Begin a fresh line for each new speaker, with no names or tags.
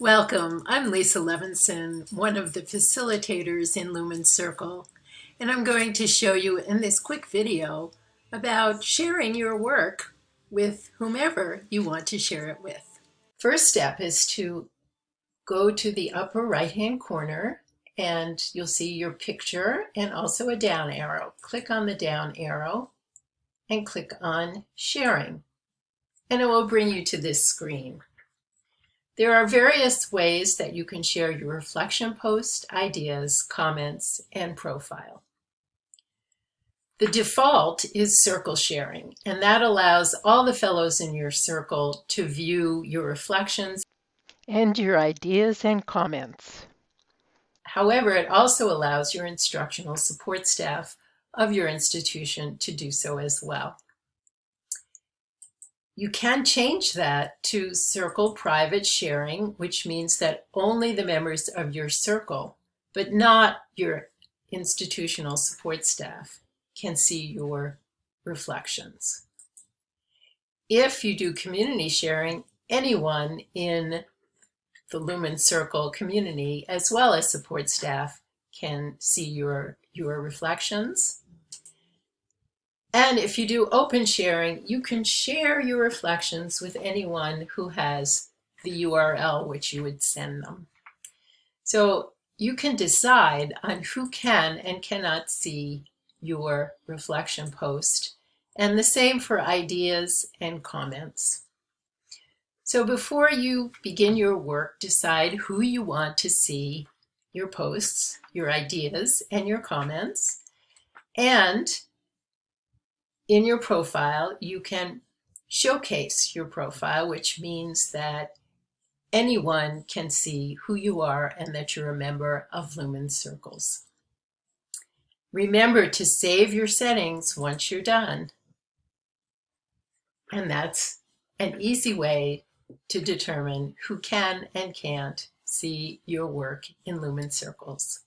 Welcome. I'm Lisa Levinson, one of the facilitators in Lumen Circle, and I'm going to show you in this quick video about sharing your work with whomever you want to share it with. First step is to go to the upper right-hand corner and you'll see your picture and also a down arrow. Click on the down arrow and click on sharing and it will bring you to this screen. There are various ways that you can share your reflection post, ideas, comments, and profile. The default is circle sharing, and that allows all the fellows in your circle to view your reflections
and your ideas and comments.
However, it also allows your instructional support staff of your institution to do so as well. You can change that to circle private sharing, which means that only the members of your circle, but not your institutional support staff, can see your reflections. If you do community sharing, anyone in the Lumen Circle community, as well as support staff, can see your, your reflections. And if you do open sharing, you can share your reflections with anyone who has the URL which you would send them. So you can decide on who can and cannot see your reflection post, and the same for ideas and comments. So before you begin your work, decide who you want to see your posts, your ideas, and your comments, and in your profile, you can showcase your profile, which means that anyone can see who you are and that you're a member of Lumen Circles. Remember to save your settings once you're done. And that's an easy way to determine who can and can't see your work in Lumen Circles.